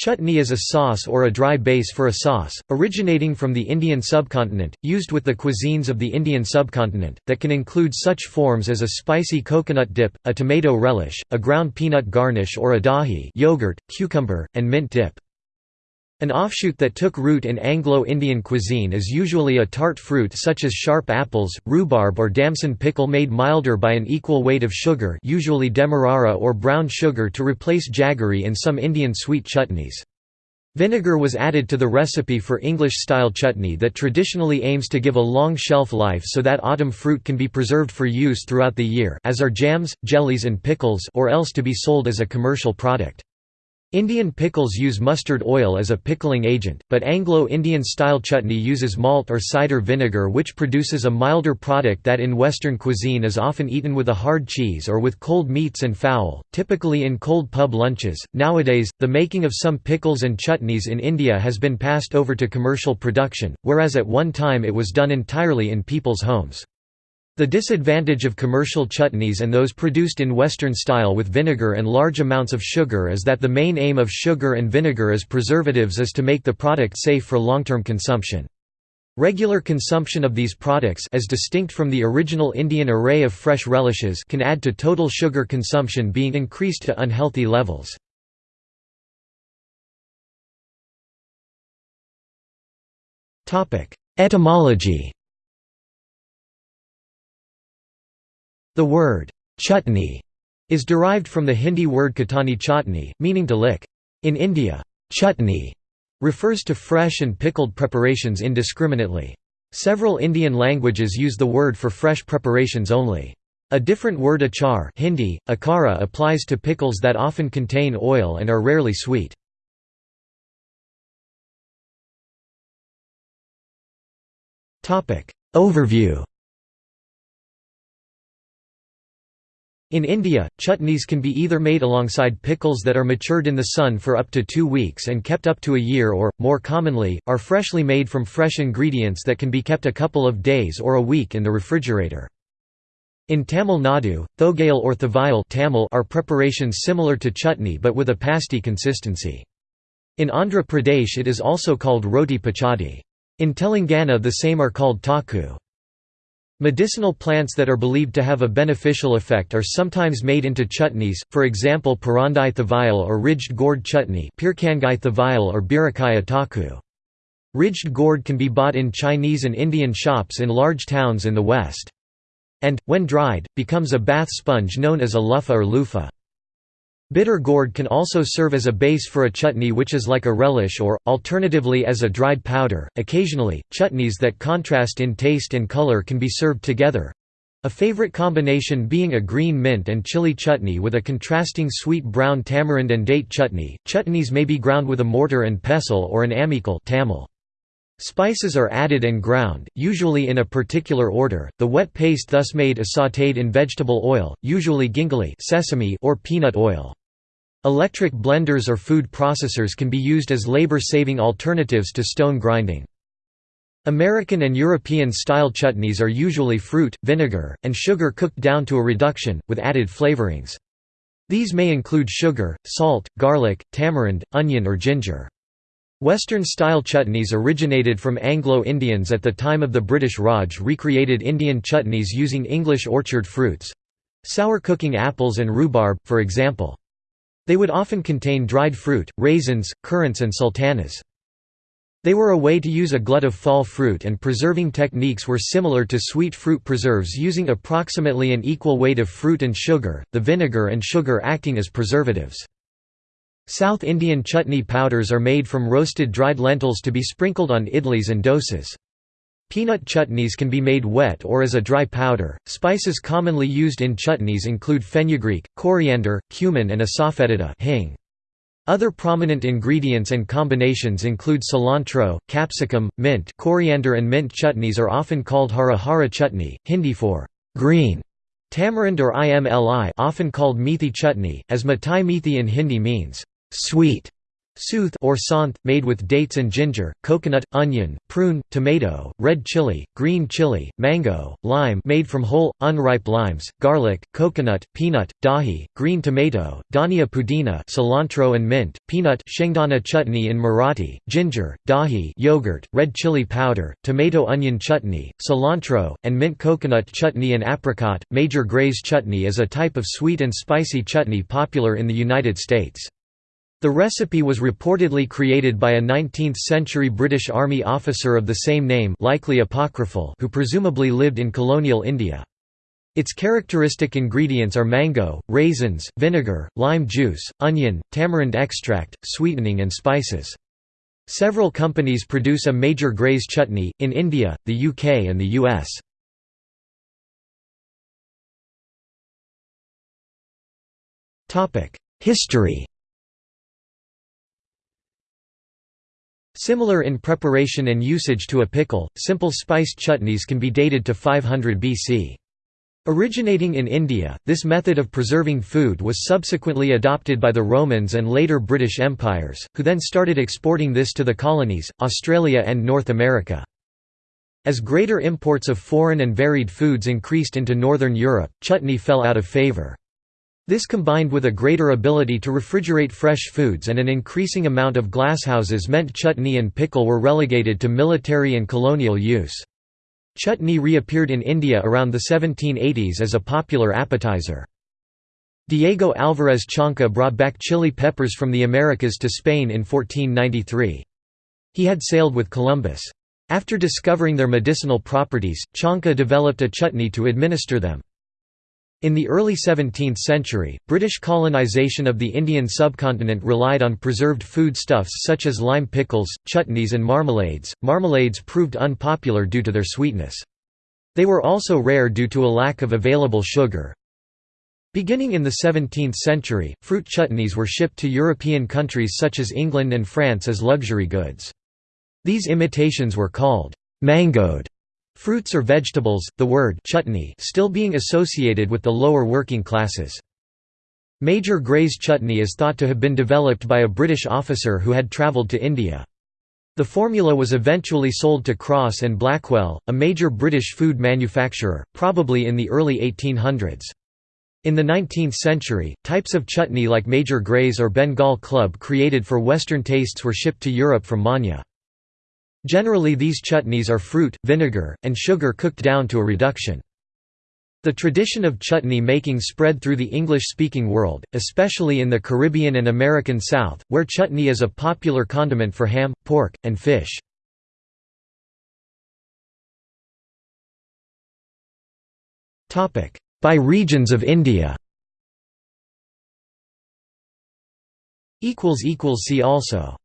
Chutney is a sauce or a dry base for a sauce, originating from the Indian subcontinent, used with the cuisines of the Indian subcontinent, that can include such forms as a spicy coconut dip, a tomato relish, a ground peanut garnish or a dahi yogurt, cucumber, and mint dip. An offshoot that took root in Anglo-Indian cuisine is usually a tart fruit such as sharp apples, rhubarb or damson pickle made milder by an equal weight of sugar usually demerara or brown sugar to replace jaggery in some Indian sweet chutneys. Vinegar was added to the recipe for English-style chutney that traditionally aims to give a long shelf life so that autumn fruit can be preserved for use throughout the year as are jams, jellies and pickles or else to be sold as a commercial product. Indian pickles use mustard oil as a pickling agent, but Anglo-Indian style chutney uses malt or cider vinegar which produces a milder product that in Western cuisine is often eaten with a hard cheese or with cold meats and fowl, typically in cold pub lunches. Nowadays, the making of some pickles and chutneys in India has been passed over to commercial production, whereas at one time it was done entirely in people's homes. The disadvantage of commercial chutneys and those produced in Western style with vinegar and large amounts of sugar is that the main aim of sugar and vinegar as preservatives is to make the product safe for long-term consumption. Regular consumption of these products as distinct from the original Indian array of fresh relishes can add to total sugar consumption being increased to unhealthy levels. Etymology The word, chutney, is derived from the Hindi word katani chutney, meaning to lick. In India, chutney refers to fresh and pickled preparations indiscriminately. Several Indian languages use the word for fresh preparations only. A different word achar Hindi, akara applies to pickles that often contain oil and are rarely sweet. Overview In India, chutneys can be either made alongside pickles that are matured in the sun for up to two weeks and kept up to a year or, more commonly, are freshly made from fresh ingredients that can be kept a couple of days or a week in the refrigerator. In Tamil Nadu, thogayal or thavayal Tamil are preparations similar to chutney but with a pasty consistency. In Andhra Pradesh it is also called roti pachadi. In Telangana the same are called taku. Medicinal plants that are believed to have a beneficial effect are sometimes made into chutneys, for example Parandai thavayal or ridged gourd chutney Pirkangai thavayal or birakaya taku. Ridged gourd can be bought in Chinese and Indian shops in large towns in the West. And, when dried, becomes a bath sponge known as a luffa or loofah. Bitter gourd can also serve as a base for a chutney which is like a relish or, alternatively as a dried powder. Occasionally, chutneys that contrast in taste and color can be served together. A favorite combination being a green mint and chili chutney with a contrasting sweet brown tamarind and date chutney. Chutneys may be ground with a mortar and pestle or an amikal tamil. Spices are added and ground, usually in a particular order. The wet paste thus made is sautéed in vegetable oil, usually gingelly sesame or peanut oil. Electric blenders or food processors can be used as labor-saving alternatives to stone grinding. American and European style chutneys are usually fruit, vinegar, and sugar cooked down to a reduction, with added flavorings. These may include sugar, salt, garlic, tamarind, onion or ginger. Western-style chutneys originated from Anglo-Indians at the time of the British Raj recreated Indian chutneys using English orchard fruits—sour cooking apples and rhubarb, for example. They would often contain dried fruit, raisins, currants and sultanas. They were a way to use a glut of fall fruit and preserving techniques were similar to sweet fruit preserves using approximately an equal weight of fruit and sugar, the vinegar and sugar acting as preservatives. South Indian chutney powders are made from roasted dried lentils to be sprinkled on idlis and dosas. Peanut chutneys can be made wet or as a dry powder. Spices commonly used in chutneys include fenugreek, coriander, cumin, and asafoetida hing. Other prominent ingredients and combinations include cilantro, capsicum, mint. Coriander and mint chutneys are often called hara hara chutney, Hindi for green. Tamarind or imli, often called methi chutney, as mitai methi in Hindi means sweet. Sooth or santh, made with dates and ginger, coconut, onion, prune, tomato, red chili, green chili, mango, lime made from whole, unripe limes, garlic, coconut, peanut, dahi, green tomato, dhania pudina cilantro and mint, peanut shengdana chutney in Marathi, ginger, dahi yogurt, red chili powder, tomato onion chutney, cilantro, and mint coconut chutney and apricot. Major Grey's chutney is a type of sweet and spicy chutney popular in the United States. The recipe was reportedly created by a 19th-century British Army officer of the same name likely apocryphal who presumably lived in colonial India. Its characteristic ingredients are mango, raisins, vinegar, lime juice, onion, tamarind extract, sweetening and spices. Several companies produce a major Grey's chutney, in India, the UK and the US. History Similar in preparation and usage to a pickle, simple spiced chutneys can be dated to 500 BC. Originating in India, this method of preserving food was subsequently adopted by the Romans and later British empires, who then started exporting this to the colonies, Australia and North America. As greater imports of foreign and varied foods increased into Northern Europe, chutney fell out of favour. This combined with a greater ability to refrigerate fresh foods and an increasing amount of glasshouses meant chutney and pickle were relegated to military and colonial use. Chutney reappeared in India around the 1780s as a popular appetizer. Diego Álvarez Chanca brought back chili peppers from the Americas to Spain in 1493. He had sailed with Columbus. After discovering their medicinal properties, Chanca developed a chutney to administer them. In the early 17th century, British colonisation of the Indian subcontinent relied on preserved foodstuffs such as lime pickles, chutneys and marmalades. Marmalades proved unpopular due to their sweetness. They were also rare due to a lack of available sugar. Beginning in the 17th century, fruit chutneys were shipped to European countries such as England and France as luxury goods. These imitations were called mangoed Fruits or vegetables, the word chutney still being associated with the lower working classes. Major Grey's chutney is thought to have been developed by a British officer who had travelled to India. The formula was eventually sold to Crosse and Blackwell, a major British food manufacturer, probably in the early 1800s. In the 19th century, types of chutney like Major Grey's or Bengal Club created for Western tastes were shipped to Europe from Manya. Generally these chutneys are fruit, vinegar, and sugar cooked down to a reduction. The tradition of chutney making spread through the English-speaking world, especially in the Caribbean and American South, where chutney is a popular condiment for ham, pork, and fish. By regions of India See also